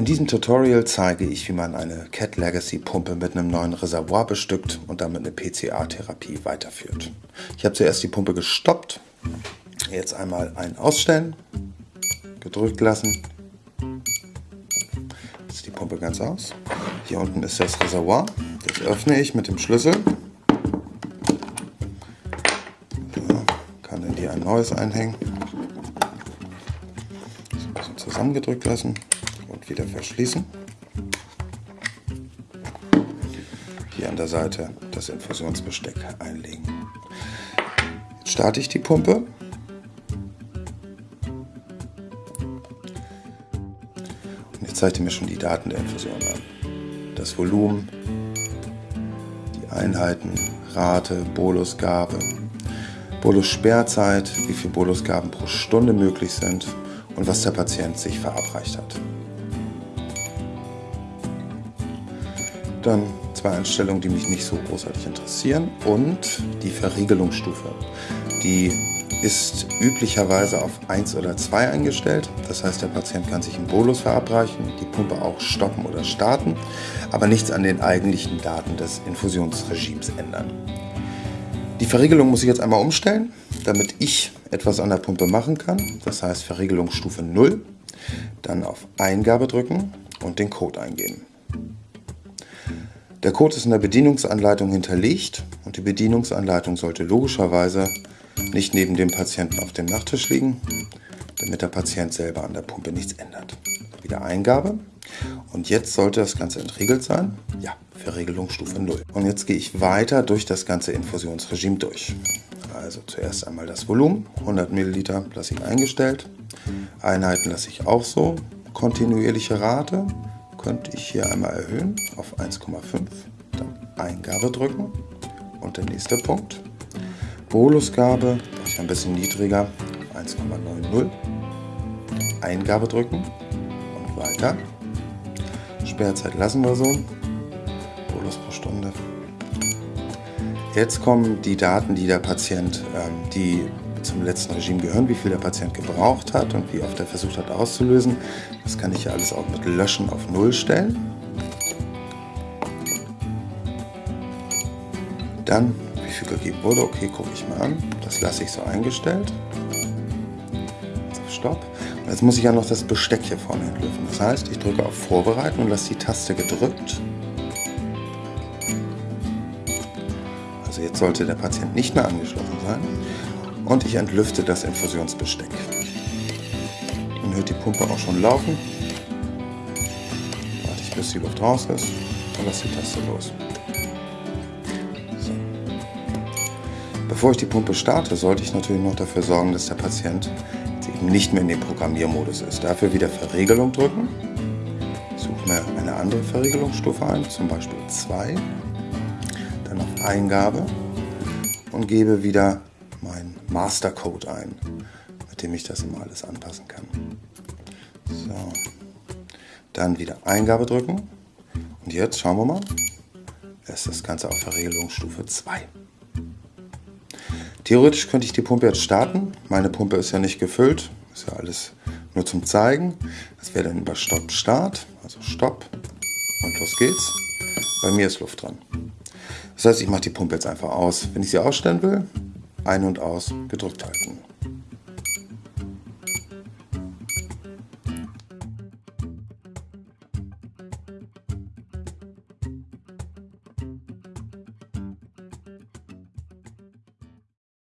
In diesem Tutorial zeige ich, wie man eine Cat Legacy Pumpe mit einem neuen Reservoir bestückt und damit eine PCA-Therapie weiterführt. Ich habe zuerst die Pumpe gestoppt, jetzt einmal ein Ausstellen, gedrückt lassen, jetzt die Pumpe ganz aus. Hier unten ist das Reservoir, das öffne ich mit dem Schlüssel, so, kann in die ein neues einhängen, ein bisschen zusammengedrückt lassen wieder verschließen. Hier an der Seite das Infusionsbesteck einlegen. Jetzt starte ich die Pumpe. Und jetzt zeigt er mir schon die Daten der Infusion an. Das Volumen, die Einheiten, Rate, Bolusgabe, Bolus-Sperrzeit, wie viele Bolusgaben pro Stunde möglich sind und was der Patient sich verabreicht hat. Dann zwei Einstellungen, die mich nicht so großartig interessieren und die Verriegelungsstufe. Die ist üblicherweise auf 1 oder 2 eingestellt. Das heißt, der Patient kann sich im Bolus verabreichen, die Pumpe auch stoppen oder starten, aber nichts an den eigentlichen Daten des Infusionsregimes ändern. Die Verriegelung muss ich jetzt einmal umstellen, damit ich etwas an der Pumpe machen kann. Das heißt Verriegelungsstufe 0, dann auf Eingabe drücken und den Code eingeben. Der Code ist in der Bedienungsanleitung hinterlegt und die Bedienungsanleitung sollte logischerweise nicht neben dem Patienten auf dem Nachttisch liegen, damit der Patient selber an der Pumpe nichts ändert. Wieder Eingabe und jetzt sollte das Ganze entriegelt sein. Ja, Verriegelungsstufe 0. Und jetzt gehe ich weiter durch das ganze Infusionsregime durch. Also zuerst einmal das Volumen, 100 Milliliter lasse ich eingestellt, Einheiten lasse ich auch so, kontinuierliche Rate, könnte ich hier einmal erhöhen auf 1,5, dann Eingabe drücken und der nächste Punkt. Bolusgabe mache ich ein bisschen niedriger, 1,90. Eingabe drücken und weiter. Sperrzeit lassen wir so. Bolus pro Stunde. Jetzt kommen die Daten, die der Patient, ähm, die zum letzten Regime gehören, wie viel der Patient gebraucht hat und wie oft er versucht hat auszulösen. Das kann ich ja alles auch mit Löschen auf Null stellen. Dann, wie viel gegeben wurde, okay, gucke ich mal an. Das lasse ich so eingestellt. Stopp. Und jetzt muss ich ja noch das Besteck hier vorne entlüften. Das heißt, ich drücke auf Vorbereiten und lasse die Taste gedrückt. Also jetzt sollte der Patient nicht mehr angeschlossen sein und ich entlüfte das Infusionsbesteck. Dann hört die Pumpe auch schon laufen. Warte ich, bis die Luft raus ist und lasse die Taste los. So. Bevor ich die Pumpe starte, sollte ich natürlich noch dafür sorgen, dass der Patient eben nicht mehr in dem Programmiermodus ist. Dafür wieder Verriegelung drücken. Suche mir eine andere Verriegelungsstufe ein, zum Beispiel 2. Dann auf Eingabe und gebe wieder meinen Mastercode ein, mit dem ich das immer alles anpassen kann. So. Dann wieder Eingabe drücken. Und jetzt schauen wir mal. Ist das Ganze auf Verriegelungsstufe 2. Theoretisch könnte ich die Pumpe jetzt starten. Meine Pumpe ist ja nicht gefüllt. Ist ja alles nur zum Zeigen. Das wäre dann über Stopp Start. Also Stopp. Und los geht's. Bei mir ist Luft dran. Das heißt, ich mache die Pumpe jetzt einfach aus. Wenn ich sie ausstellen will, ein- und aus gedrückt halten.